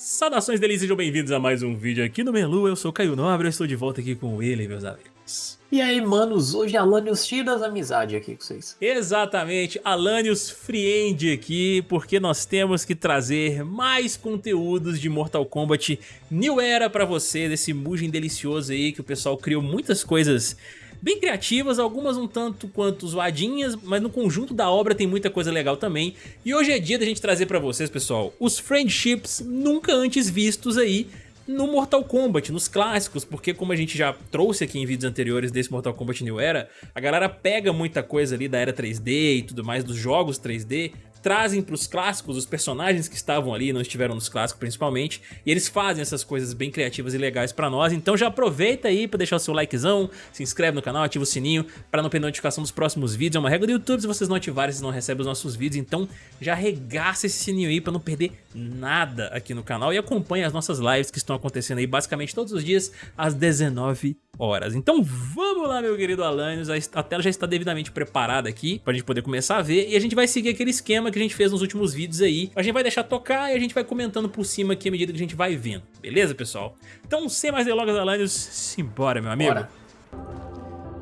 Saudações delícias, sejam bem-vindos a mais um vídeo aqui no Melu, eu sou o Caio Nobre, eu estou de volta aqui com ele, meus amigos. E aí, manos, hoje é Alanios cheio das amizades aqui com vocês. Exatamente, Alanios Friend aqui, porque nós temos que trazer mais conteúdos de Mortal Kombat New Era pra você, desse Mugen delicioso aí, que o pessoal criou muitas coisas bem criativas, algumas um tanto quanto zoadinhas, mas no conjunto da obra tem muita coisa legal também. E hoje é dia da gente trazer pra vocês, pessoal, os friendships nunca antes vistos aí no Mortal Kombat, nos clássicos, porque como a gente já trouxe aqui em vídeos anteriores desse Mortal Kombat New Era, a galera pega muita coisa ali da era 3D e tudo mais, dos jogos 3D, trazem para os clássicos os personagens que estavam ali, não estiveram nos clássicos principalmente, e eles fazem essas coisas bem criativas e legais para nós, então já aproveita aí para deixar o seu likezão, se inscreve no canal, ativa o sininho para não perder notificação dos próximos vídeos, é uma regra do YouTube, se vocês não ativarem, vocês não recebem os nossos vídeos, então já regaça esse sininho aí para não perder nada aqui no canal e acompanhe as nossas lives que estão acontecendo aí basicamente todos os dias às 19 horas. Então vamos lá, meu querido Alanios, a tela já está devidamente preparada aqui pra gente poder começar a ver e a gente vai seguir aquele esquema que a gente fez nos últimos vídeos aí. A gente vai deixar tocar e a gente vai comentando por cima aqui à medida que a gente vai vendo, beleza, pessoal? Então, sem mais delongas, Alanios, simbora, meu amigo. Bora.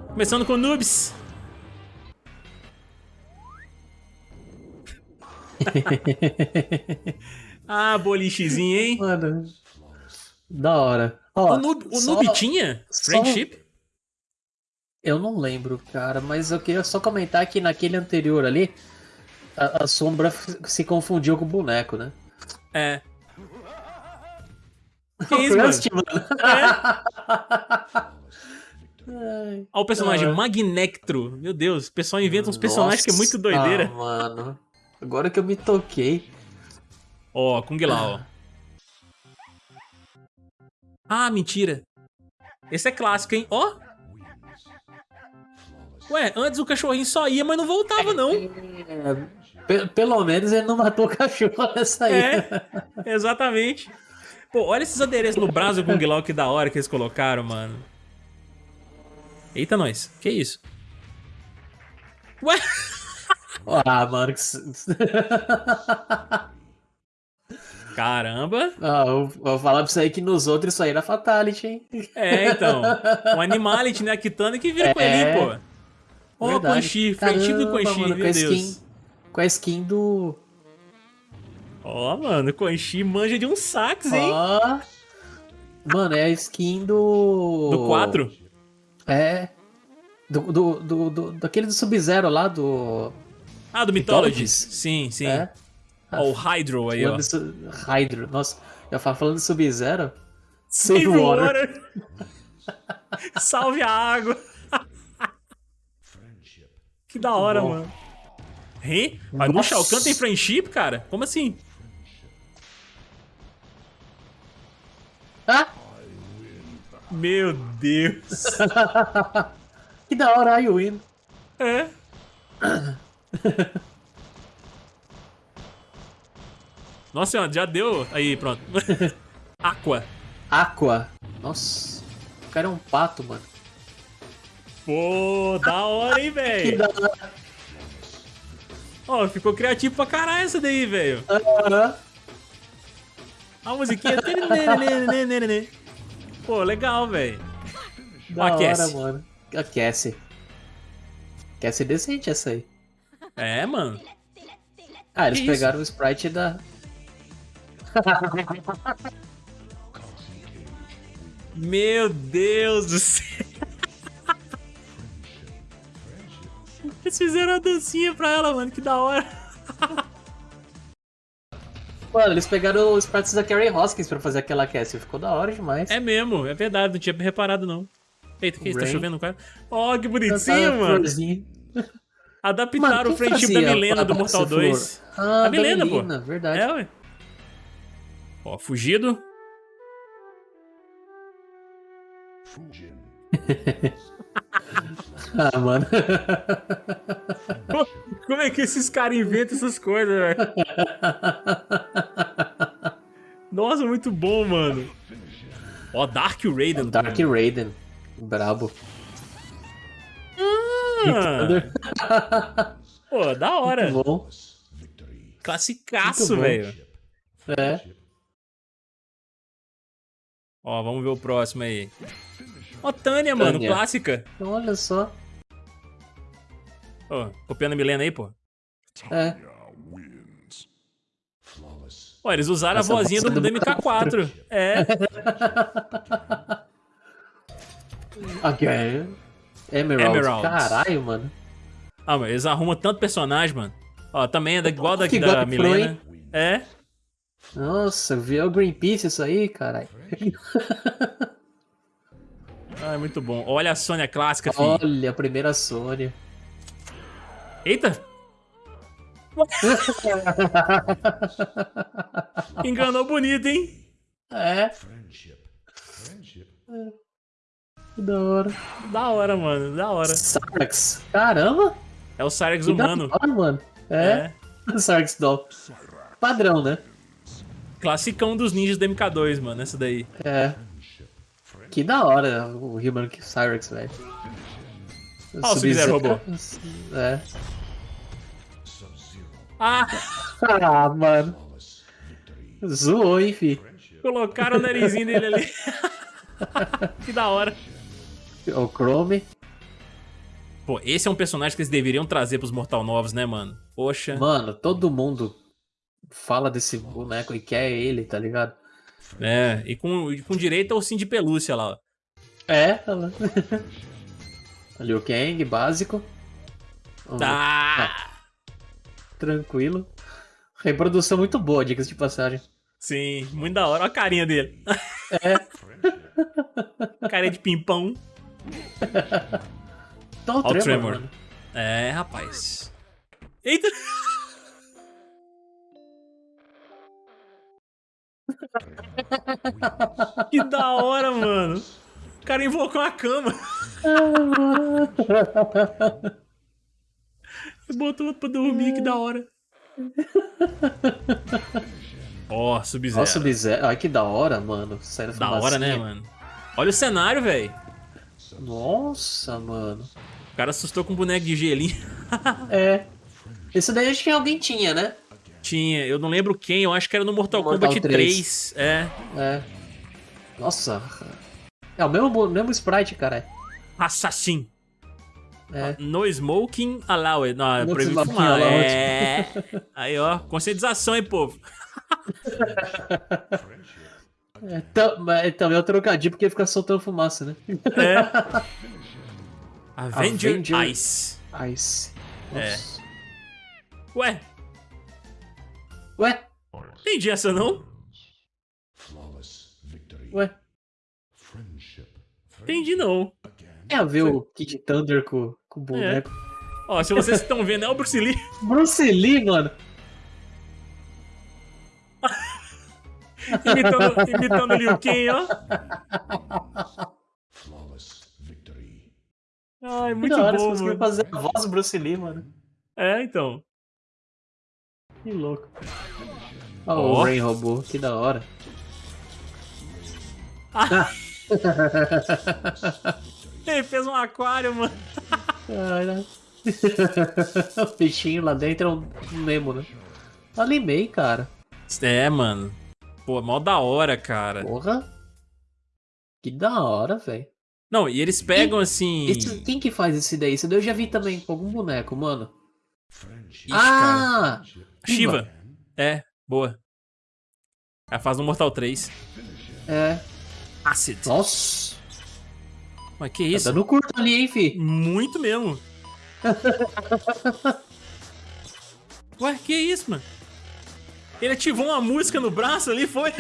Começando com Noobs. ah, bolichezinho, hein? Mano, da hora. Ó, o Noob, o só, Noob tinha Friendship? Só... Eu não lembro, cara, mas eu queria só comentar que naquele anterior ali, a, a sombra se confundiu com o boneco, né? É. Que isso, mano? É. Olha o personagem Magnectro. Meu Deus, o pessoal inventa uns personagens Nossa, que é muito doideira. mano. Agora que eu me toquei. Ó, oh, Kung Lao. Ah, mentira. Esse é clássico, hein? Ó. Oh. Ué, antes o cachorrinho só ia, mas não voltava, não. É, pelo menos ele não matou o cachorro nessa aí. É, exatamente. Pô, olha esses adereços no braço do Kung Lao que da hora que eles colocaram, mano. Eita, nós. Que isso? Ué? Ah, mano. Que... Caramba! Ah, eu vou falar pra você aí que nos outros isso aí era Fatality, hein? É, então. O Animality, né? A Kitana que vira é... com ele, pô. Ó, oh, Quan Chi, frentivo do Quan Chi, meu Deus. Skin, com a skin do... Ó, oh, mano, Quan Chi manja de um sax, hein? Ó. Oh. Mano, é a skin do... Do 4? É. Do, do, do, do, daquele do Sub-Zero lá, do... Ah, do Mythologies? Sim, sim. É. Ó, o Hydro aí, falando ó. Hydro. Nossa, já falo falando Sub-Zero. Save water. water. Salve a água. que da hora, Bom. mano. Hein? Mas no Shao Kahn tem friendship, cara? Como assim? Ah? Meu Deus. que da hora, I win. É. Nossa senhora, já deu. Aí, pronto. Aqua. Aqua. Nossa. O cara é um pato, mano. Pô, da hora, hein, velho? que da hora. Ó, oh, ficou criativo pra caralho essa daí, velho. Aham. A musiquinha. Pô, legal, velho. Aquece. hora, mano. Aquece. Aquece decente essa aí. É, mano. Ah, eles que pegaram isso? o sprite da, meu Deus do céu. Eles fizeram a dancinha pra ela, mano. Que da hora. Mano, eles pegaram os pratos da Carrie Hoskins pra fazer aquela Cassie. Ficou da hora demais. É mesmo, é verdade. Não tinha reparado, não. Eita, que isso? Tá chovendo, cara? Ó, oh, que bonitinho, mano. Adaptaram o friendship da Milena do Mortal 2. Ah, a Milena, Milena, pô. verdade. É, ué. Ó, fugido. ah, mano. Como é que esses caras inventam essas coisas, velho? Nossa, muito bom, mano. Ó, Dark Raiden. Dark Raiden. Brabo. Ah. Pô, da hora. Muito bom. Classicaço, velho. É. Ó, vamos ver o próximo aí. Ó, Tânia, mano, Tânia. clássica. Olha só. Ó, copiando a Milena aí, pô. É. Ó, eles usaram Essa a vozinha do, é do do MK4. É. Aqui é. Emerald. Emeralds. Caralho, mano. Ah, mas eles arrumam tanto personagem, mano. Ó, também é da, igual da, Que da Milena. É. Nossa, viu o Greenpeace isso aí, caralho. Ah, é muito bom. Olha a Sônia clássica, filho. Olha, a primeira Sônia. Eita! Enganou bonito, hein? É. Que da hora. Da hora, mano. Da hora. Sarx. Caramba. É o da humano. hora, mano. É. Sarx Doll. Padrão, né? Classicão dos ninjas do MK2, mano. Essa daí. É. Que da hora o Human Cyrex, velho. Ó, o Sub-Zero robô. É. Ah! Ah, mano. Zoou, hein, fi. Colocaram o narizinho dele ali. que da hora. O Chrome. Pô, esse é um personagem que eles deveriam trazer pros Mortal Novos, né, mano? Poxa. Mano, todo mundo fala desse boneco e quer ele, tá ligado? É, e com, com direito ao sim de pelúcia lá, ó. É, ela. Liu Kang, básico. Ver. Ah! Tranquilo. Reprodução muito boa, dicas de passagem. Sim, muito da hora. Olha a carinha dele. É. Carinha de pimpão. Tá o Ó Tremor, Tremor. É, rapaz. Eita! que da hora, mano. O cara invocou a cama. Botou pra dormir, que da hora. Ó, Sub-Zero. Nossa, Sub-Zero. Ai, que da hora, mano. Sério, Da hora, né, mano? Olha o cenário, velho. Nossa, mano. O cara assustou com um boneco de gelinho. É. Esse daí acho que alguém tinha, né? Tinha, eu não lembro quem, eu acho que era no Mortal, Mortal Kombat 3. 3. É. É. Nossa. É o mesmo, mesmo sprite, cara. Assassin. É. No smoking allowed. Não, é No proibido fumar. allowed. É. Aí, ó, conscientização, hein, povo. é tam- mas também é o trocadilho porque fica soltando fumaça, né? É. Avenger, Avenger. Ice. Ice. É. Nossa. Ué, Ué? entendi essa não? Ué? Entendi não. Tem a ver o Kid Thunder com, com o boneco. Ó, se vocês estão vendo, é o Bruce Lee. Bruce Lee, mano. Imitando, imitando o Liu Kang, ó. Ai, Que muito da hora, bom, você conseguiu mano. fazer a voz do Bruce Lee, mano. É, então. Que louco. Ó, Ó. o Rain robô, que da hora. Ele fez um aquário, mano. O peixinho lá dentro é um um Nemo, né? Animei, cara. É, mano. Pô, mó da hora, cara. Porra. Que da hora, velho. Não, e eles pegam assim. Esse- Quem que faz esse daí? Esse daí eu já vi também com algum boneco, mano. Ixi, cara. ah! Shiva. É, boa. Ela faz no Mortal 3. É. Acid. Nossa. Mas que Tá isso? dando curto ali, hein, fi? Muito mesmo. Ué, que isso, mano? Ele ativou uma música no braço ali, foi?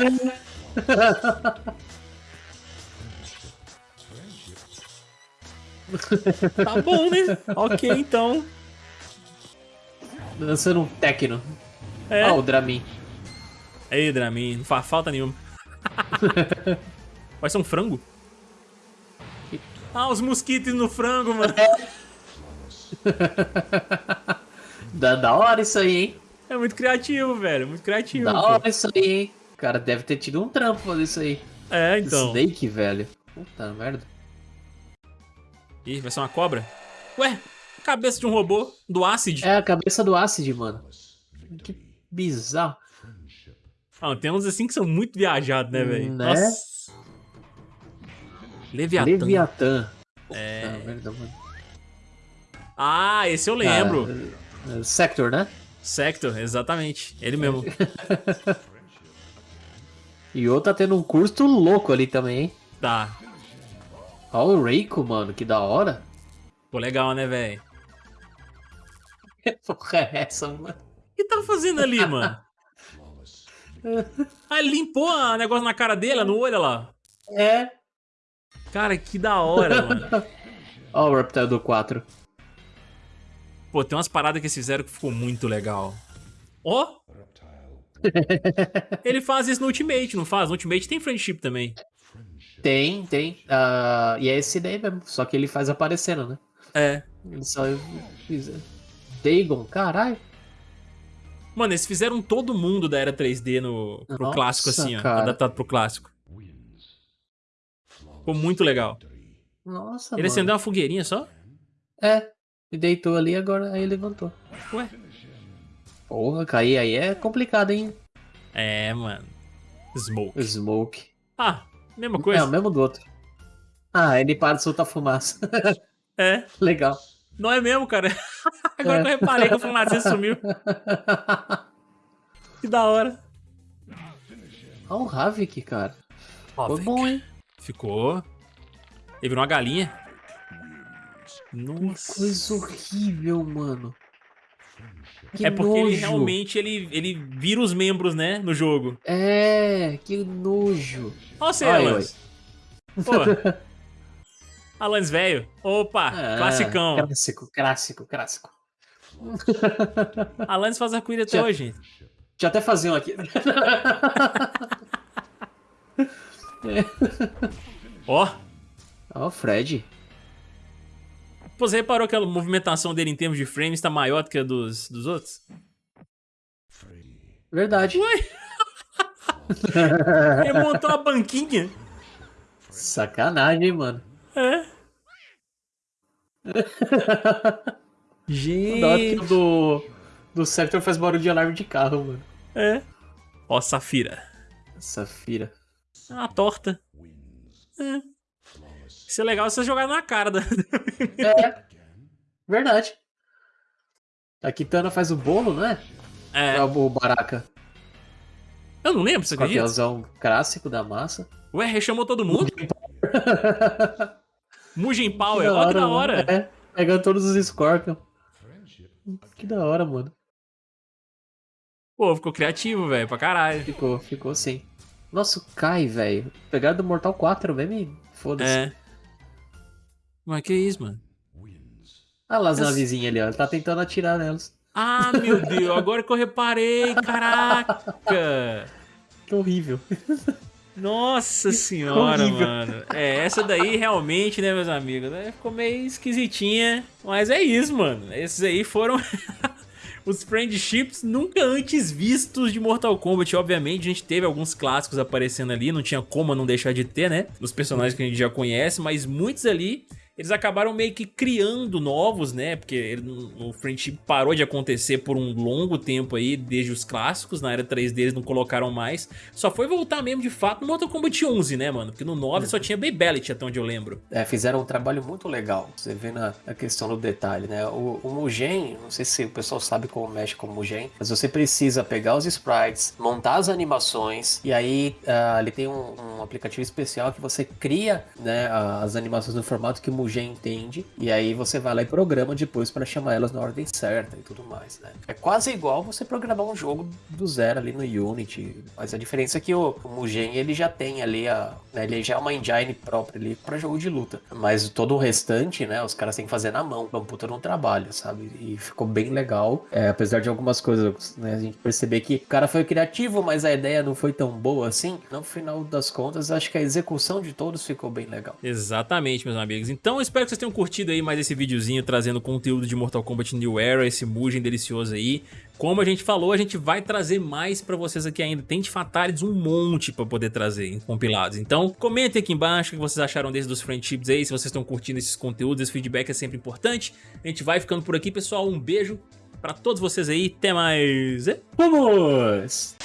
tá bom, né? Ok, então. Dançando um techno. É. Ah, o Dramin. Aí, Dramin, não faz falta nenhuma. Vai ser um frango? Ah, os mosquitos no frango, mano. Da, da hora isso aí, hein? É muito criativo, velho. Muito criativo. Da hora isso aí, hein? O cara deve ter tido um trampo fazer isso aí. É, então. Snake, velho. Puta merda. Ih, vai ser uma cobra? Ué, cabeça de um robô do Acid. É a cabeça do Acid, mano. Que bizarro. Ah, tem uns assim que são muito viajados, né, velho? Né? Nossa. Leviatã. Leviatã. É. Ah, mano. Ah, esse eu lembro. Ah, Sector, né? Sector, exatamente. Ele mesmo. E o tá tendo um curso louco ali também, hein? Tá. Olha o Reiko, mano, que da hora. Pô, legal, né, velho? Que porra é essa, mano? O que tá fazendo ali, mano? Ah, ele limpou o negócio na cara dele, no olho, olha lá. É. Cara, que da hora, mano. Ó o Reptile do 4. Pô, tem umas paradas que eles fizeram que ficou muito legal. Ó! Ele faz isso no Ultimate, não faz? No Ultimate tem friendship também. Tem, tem. Ah, e é esse daí mesmo, só que ele faz aparecendo, né? É. Ele só... Dagon, caralho. Mano, eles fizeram todo mundo da era 3D no, pro Nossa, clássico, assim, ó. Adaptado pro clássico. Ficou muito legal. Nossa, Ele mano. acendeu uma fogueirinha só? É, e deitou ali, agora aí levantou. Ué. Porra, cair aí é complicado, hein? É, mano. Smoke. Smoke. Ah, mesma É coisa. o mesmo do outro. Ah, ele para de soltar fumaça. É. Legal. Não é mesmo, cara. Agora É. que eu reparei que o Fumacê sumiu. Que da hora. Olha o Havik, cara. Ó, Foi bom, hein? Ficou. Ele virou uma galinha. Nossa. Coisa horrível, mano. Que é porque ele nojo. realmente ele, ele vira os membros, né, no jogo. É, que nojo. Ó você, Ai, Alanis. Pô. Alanis velho. Opa, Ah, classicão. Clássico, clássico, clássico. Alanis faz arco-íris até hoje. Deixa eu até fazer um aqui. Ó. Ó, o Fred. Pô, você reparou que a movimentação dele em termos de frames tá maior do que a dos, dos outros? Verdade. Ele montou uma banquinha. Sacanagem, mano. É. Da hora que Gente. do, do Sector faz barulho de alarme de carro, mano. É. Ó, Safira. Safira. É uma torta. É. Isso é legal você jogar na cara da. É. Verdade. A Kitana faz o bolo, não é? É. O Baraka. Eu não lembro, você acredita? Papelzão clássico da massa. Ué, rechamou todo mundo? Mugen Power, ó que da mano. hora. É, pegando todos os Scorpion. Que da hora, mano. Pô, ficou criativo, velho, pra caralho. Ficou, ficou sim. Nossa, o Kai, velho. Pegaram do Mortal 4 mesmo e foda-se. É. Mas que isso, mano? Olha lá as navezinhas ali, ó. Ele tá tentando atirar nelas. Ah, meu Deus, agora que eu reparei, caraca. Que horrível. Nossa senhora, Horrível. mano. É, essa daí realmente, né, meus amigos, né, ficou meio esquisitinha. Mas é isso, mano. Esses aí foram os friendships nunca antes vistos de Mortal Kombat. Obviamente, a gente teve alguns clássicos aparecendo ali, não tinha como não deixar de ter, né? Dos personagens que a gente já conhece, mas muitos ali eles acabaram meio que criando novos, né? Porque ele- o friendship parou de acontecer por um longo tempo aí, desde os clássicos, na era 3D eles não colocaram mais. Só foi voltar mesmo de fato no Mortal Kombat 11, né, mano? Porque no 9 só tinha Babylitt, até onde eu lembro. É, fizeram um trabalho muito legal. Você vê na, na questão do detalhe, né? O, o Mugen, não sei se o pessoal sabe como mexe com o Mugen, mas você precisa pegar os sprites, montar as animações, e aí ah, ele tem um, um aplicativo especial que você cria né, as animações no formato que o Mugen entende, e aí você vai lá e programa depois para chamar elas na ordem certa e tudo mais, né? É quase igual você programar um jogo do zero ali no Unity, mas a diferença é que o, o Mugen ele já tem ali a, né, ele já é uma engine própria ali para jogo de luta, mas todo o restante, né, os caras têm que fazer na mão, é um puta no trabalho, sabe? E ficou bem legal, é, apesar de algumas coisas, né, a gente perceber que o cara foi criativo, mas a ideia não foi tão boa assim. No final das contas, acho que a execução de todos ficou bem legal. Exatamente, meus amigos. Então eu espero que vocês tenham curtido aí mais esse videozinho trazendo conteúdo de Mortal Kombat New Era, esse Mugen delicioso aí. Como a gente falou, a gente vai trazer mais pra vocês aqui ainda. Tem de Fatalities um monte pra poder trazer em compilados. Então comentem aqui embaixo o que vocês acharam desses dos friendships aí, se vocês estão curtindo esses conteúdos, esse feedback é sempre importante. A gente vai ficando por aqui, pessoal. Um beijo pra todos vocês aí. Até mais. Vamos!